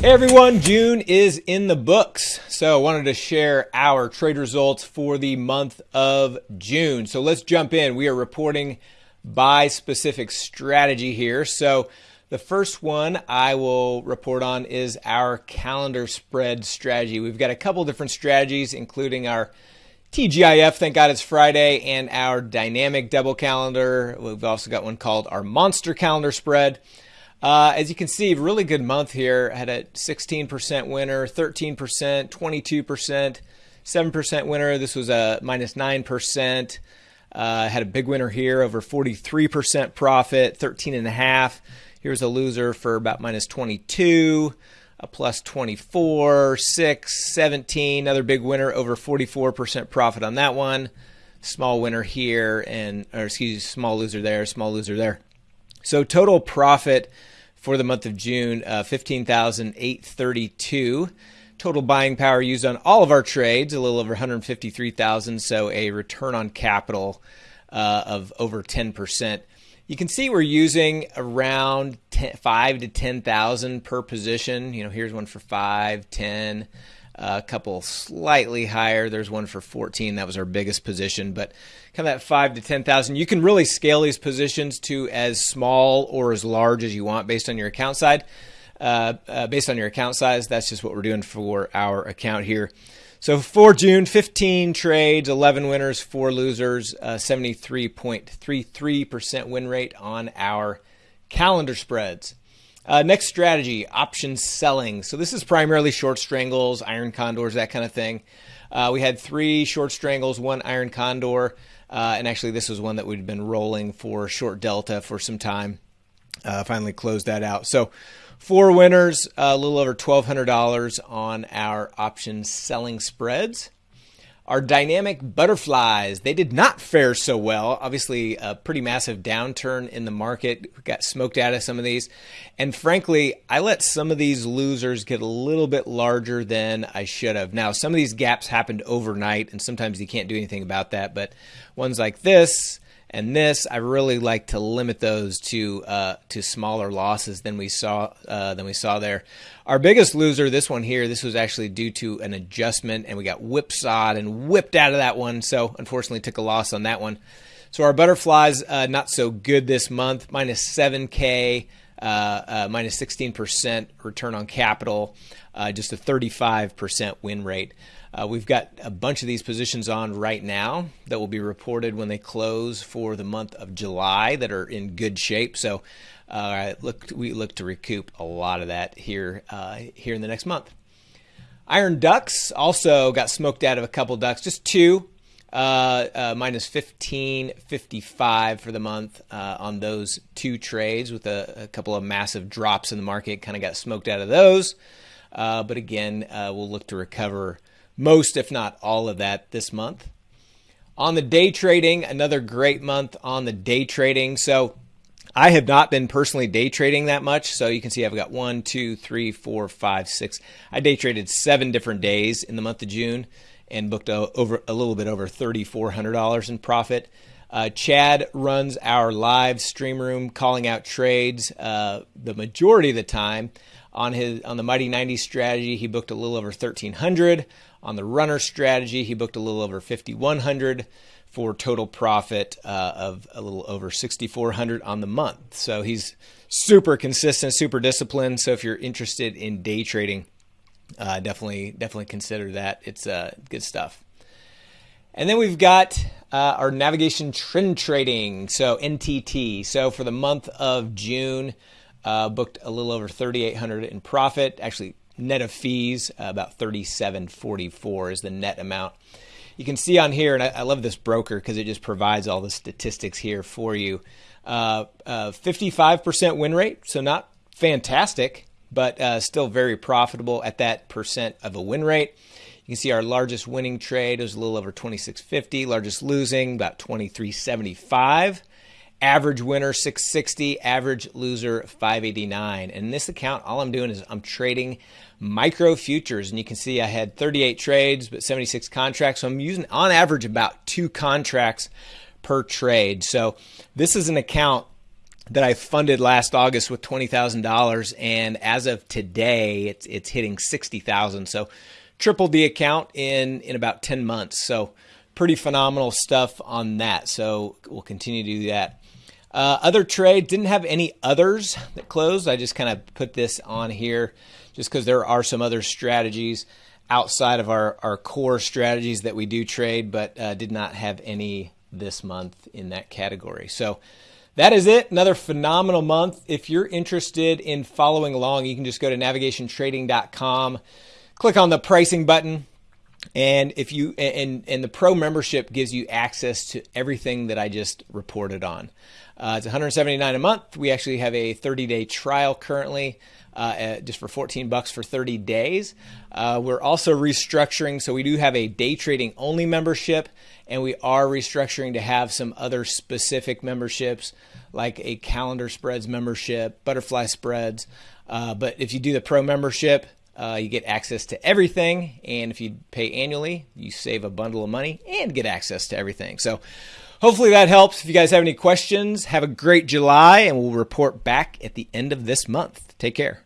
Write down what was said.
Hey everyone, June is in the books. So I wanted to share our trade results for the month of June. So let's jump in. We are reporting by specific strategy here. So the first one I will report on is our calendar spread strategy. We've got a couple different strategies, including our TGIF, thank God it's Friday, and our dynamic double calendar. We've also got one called our monster calendar spread. Uh, as you can see, really good month here. Had a 16% winner, 13%, 22%, 7% winner. This was a minus 9%. Uh, had a big winner here, over 43% profit, 13 and a half. Here's a loser for about minus 22, a plus 24, 6, 17. Another big winner, over 44% profit on that one. Small winner here, and or excuse me, small loser there, small loser there. So total profit for the month of June, uh, 15,832. Total buying power used on all of our trades, a little over 153,000. So a return on capital uh, of over 10%. You can see we're using around 10, 5 to 10,000 per position. You know, here's one for 5, 10, a couple slightly higher. There's one for 14. That was our biggest position, but kind of that five to 10,000. You can really scale these positions to as small or as large as you want based on your account side. Uh, uh, based on your account size, that's just what we're doing for our account here. So for June, 15 trades, 11 winners, four losers, 73.33% win rate on our calendar spreads. Uh, next strategy, option selling. So this is primarily short strangles, iron condors, that kind of thing. Uh, we had three short strangles, one iron condor, uh, and actually this was one that we'd been rolling for short delta for some time. Uh, finally closed that out. So four winners, a little over $1,200 on our option selling spreads. Our dynamic butterflies, they did not fare so well. Obviously, a pretty massive downturn in the market. We got smoked out of some of these. And frankly, I let some of these losers get a little bit larger than I should have. Now, some of these gaps happened overnight, and sometimes you can't do anything about that. But ones like this, and this, I really like to limit those to uh, to smaller losses than we saw uh, than we saw there. Our biggest loser, this one here, this was actually due to an adjustment, and we got whipsawed and whipped out of that one. So unfortunately, took a loss on that one. So our butterflies uh, not so good this month, minus seven k. Uh, uh, minus 16% return on capital, uh, just a 35% win rate. Uh, we've got a bunch of these positions on right now that will be reported when they close for the month of July that are in good shape. So uh, look, we look to recoup a lot of that here uh, here in the next month. Iron ducks also got smoked out of a couple ducks, just two. Uh, uh, minus 15.55 for the month uh, on those two trades with a, a, couple of massive drops in the market. Kind of got smoked out of those. Uh, but again, uh, we'll look to recover most, if not all of that this month. On the day trading, another great month on the day trading. So I have not been personally day trading that much. So you can see I've got one, two, three, four, five, six. I day traded seven different days in the month of June and booked a, over a little bit over $3,400 in profit. Uh, Chad runs our live stream room, calling out trades uh, the majority of the time. On his on the Mighty 90 strategy, he booked a little over 1,300. On the runner strategy, he booked a little over 5,100 for total profit uh, of a little over 6,400 on the month. So he's super consistent, super disciplined. So if you're interested in day trading, uh, definitely definitely consider that. It's uh, good stuff. And then we've got uh, our navigation trend trading, so NTT. So for the month of June, uh, booked a little over 3,800 in profit. Actually, net of fees, uh, about 37.44 is the net amount. You can see on here, and I, I love this broker because it just provides all the statistics here for you. Uh, 55% uh, win rate, so not fantastic, but uh, still very profitable at that percent of a win rate. You can see our largest winning trade was a little over 2650, largest losing about 2375. Average winner 660, average loser 589. And in this account, all I'm doing is I'm trading micro futures. And you can see I had 38 trades, but 76 contracts. So I'm using on average about two contracts per trade. So this is an account that I funded last August with twenty thousand dollars, and as of today, it's it's hitting sixty thousand. So tripled the account in in about ten months. So pretty phenomenal stuff on that. So we'll continue to do that. Uh, other trade didn't have any others that closed. I just kind of put this on here just because there are some other strategies outside of our, our core strategies that we do trade, but uh, did not have any this month in that category. So that is it. Another phenomenal month. If you're interested in following along, you can just go to navigationtrading.com, click on the pricing button, and if you and and the pro membership gives you access to everything that I just reported on. Uh, it's 179 a month. We actually have a 30 day trial currently. Uh, just for 14 bucks for 30 days. Uh, we're also restructuring, so we do have a day trading only membership, and we are restructuring to have some other specific memberships like a calendar spreads membership, butterfly spreads. Uh, but if you do the pro membership, uh, you get access to everything. And if you pay annually, you save a bundle of money and get access to everything. So hopefully that helps. If you guys have any questions, have a great July, and we'll report back at the end of this month. Take care.